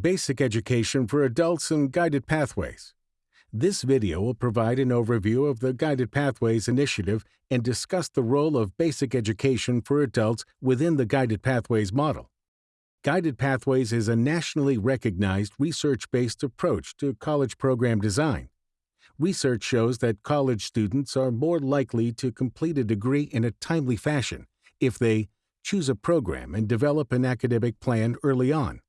Basic Education for Adults and Guided Pathways. This video will provide an overview of the Guided Pathways initiative and discuss the role of basic education for adults within the Guided Pathways model. Guided Pathways is a nationally recognized research-based approach to college program design. Research shows that college students are more likely to complete a degree in a timely fashion if they choose a program and develop an academic plan early on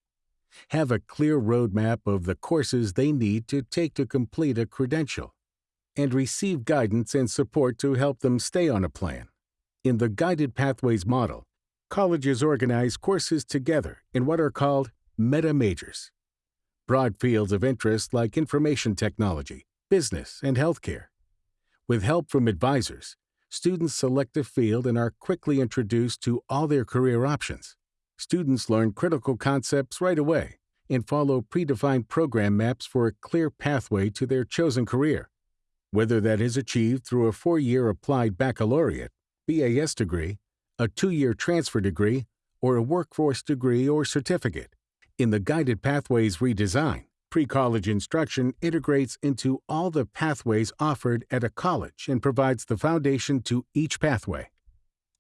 have a clear roadmap of the courses they need to take to complete a credential, and receive guidance and support to help them stay on a plan. In the Guided Pathways model, colleges organize courses together in what are called meta majors. Broad fields of interest like information technology, business, and healthcare. With help from advisors, students select a field and are quickly introduced to all their career options. Students learn critical concepts right away and follow predefined program maps for a clear pathway to their chosen career. Whether that is achieved through a four-year applied baccalaureate, BAS degree, a two-year transfer degree, or a workforce degree or certificate. In the Guided Pathways redesign, pre-college instruction integrates into all the pathways offered at a college and provides the foundation to each pathway.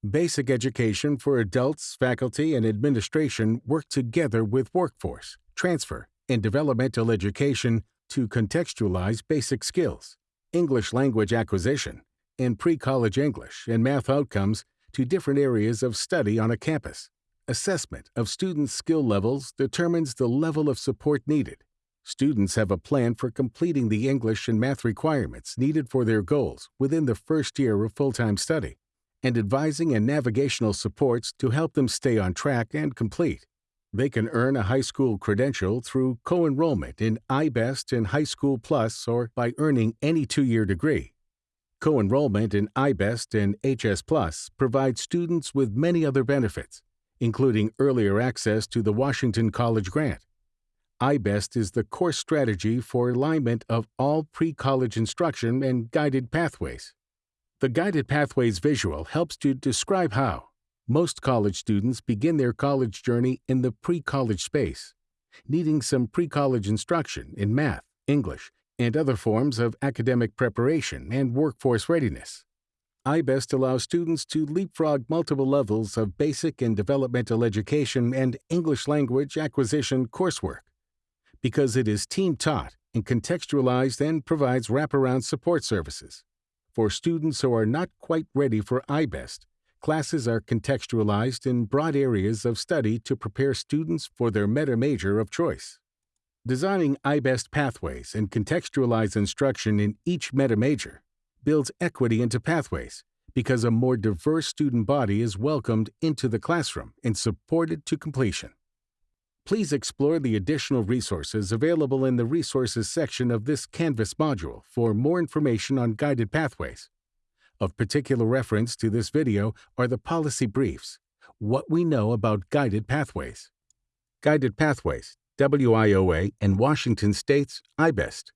Basic education for adults, faculty, and administration work together with workforce, transfer, and developmental education to contextualize basic skills, English language acquisition, and pre-college English and math outcomes to different areas of study on a campus. Assessment of students' skill levels determines the level of support needed. Students have a plan for completing the English and math requirements needed for their goals within the first year of full-time study and advising and navigational supports to help them stay on track and complete. They can earn a high school credential through co-enrollment in I-BEST and High School Plus or by earning any two-year degree. Co-enrollment in I-BEST and HS Plus provides students with many other benefits, including earlier access to the Washington College Grant. I-BEST is the course strategy for alignment of all pre-college instruction and guided pathways. The Guided Pathways visual helps to describe how most college students begin their college journey in the pre-college space, needing some pre-college instruction in math, English, and other forms of academic preparation and workforce readiness. I-BEST allows students to leapfrog multiple levels of basic and developmental education and English language acquisition coursework because it is team-taught and contextualized and provides wraparound support services. For students who are not quite ready for I-BEST, classes are contextualized in broad areas of study to prepare students for their meta major of choice. Designing I-BEST pathways and contextualized instruction in each meta major builds equity into pathways because a more diverse student body is welcomed into the classroom and supported to completion. Please explore the additional resources available in the Resources section of this Canvas module for more information on guided pathways. Of particular reference to this video are the policy briefs, What We Know About Guided Pathways. Guided Pathways, WIOA and Washington State's I-BEST.